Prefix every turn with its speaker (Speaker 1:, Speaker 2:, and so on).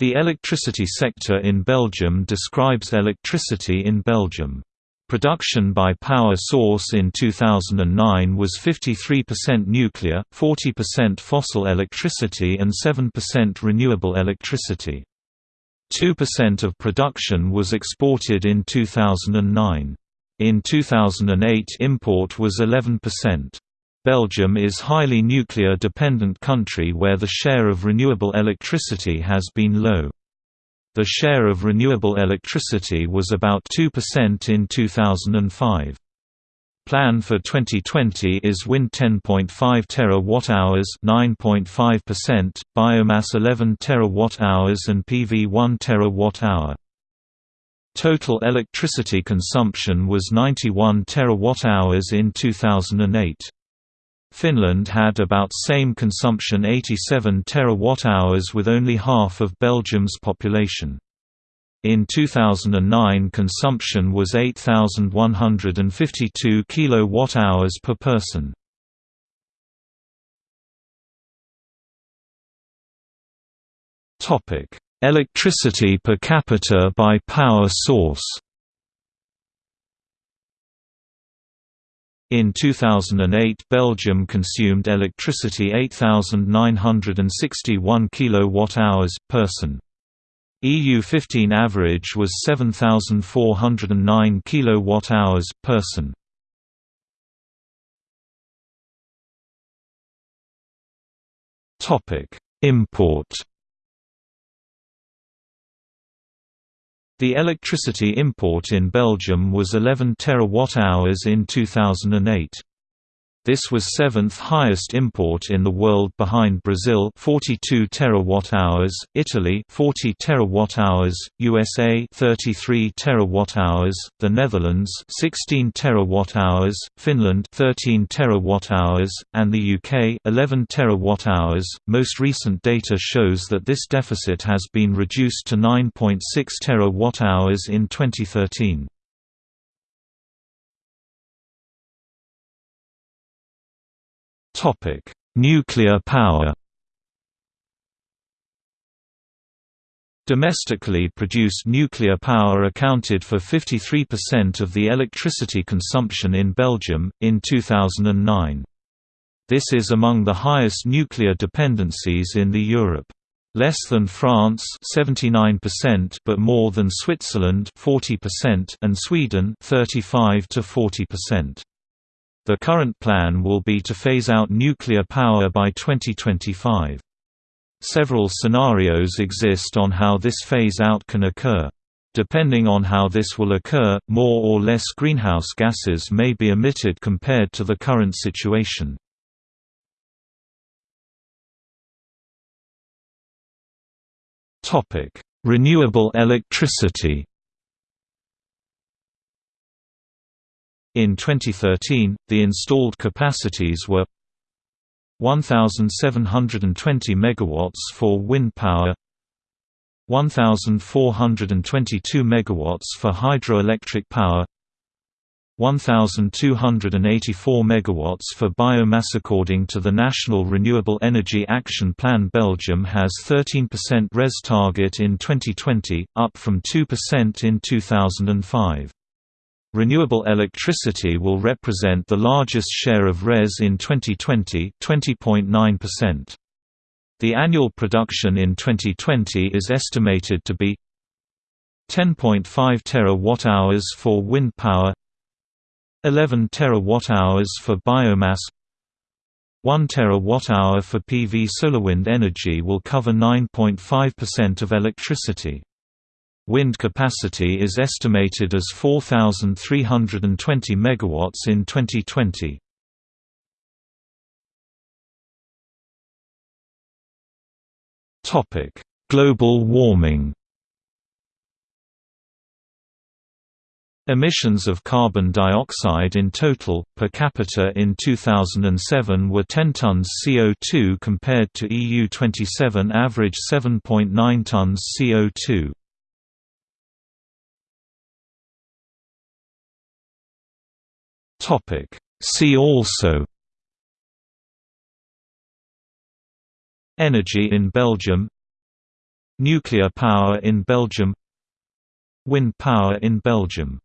Speaker 1: The electricity sector in Belgium describes electricity in Belgium. Production by power source in 2009 was 53% nuclear, 40% fossil electricity and 7% renewable electricity. 2% of production was exported in 2009. In 2008 import was 11%. Belgium is highly nuclear dependent country where the share of renewable electricity has been low. The share of renewable electricity was about 2% in 2005. Plan for 2020 is wind 10.5 terawatt-hours, 9.5%, biomass 11 terawatt-hours and PV 1 terawatt-hour. Total electricity consumption was 91 terawatt-hours in 2008. Finland had about same consumption 87 terawatt-hours with only half of Belgium's population. In 2009 consumption was 8152 kilowatt-hours per person. Electricity per capita by power source. In 2008 Belgium consumed electricity 8961 kilowatt-hours person. EU 15 average was 7409 kilowatt-hours person. Import The electricity import in Belgium was 11 terawatt-hours in 2008. This was seventh highest import in the world behind Brazil 42 terawatt-hours, Italy 40 terawatt-hours, USA 33 terawatt-hours, the Netherlands 16 terawatt-hours, Finland 13 terawatt-hours, and the UK 11 terawatt-hours. Most recent data shows that this deficit has been reduced to 9.6 terawatt-hours in 2013. Topic: Nuclear power. Domestically produced nuclear power accounted for 53% of the electricity consumption in Belgium, in 2009. This is among the highest nuclear dependencies in the Europe. Less than France 79% but more than Switzerland 40% and Sweden 35 to 40%. The current plan will be to phase out nuclear power by 2025. Several scenarios exist on how this phase-out can occur. Depending on how this will occur, more or less greenhouse gases may be emitted compared to the current situation. Renewable electricity In 2013, the installed capacities were 1720 megawatts for wind power 1422 megawatts for hydroelectric power 1284 megawatts for biomass according to the National Renewable Energy Action Plan. Belgium has 13% RES target in 2020 up from 2% in 2005 Renewable electricity will represent the largest share of RES in 2020 20.9%. The annual production in 2020 is estimated to be 10.5 terawatt-hours for wind power 11 terawatt-hours for biomass 1 terawatt-hour for PV solar wind energy will cover 9.5% of electricity. Wind capacity is estimated as 4,320 MW in 2020. Global warming Emissions of carbon dioxide in total, per capita in 2007 were 10 tons CO2 compared to EU27 average 7.9 tons CO2. Topic. See also. Energy in Belgium. Nuclear power in Belgium. Wind power in Belgium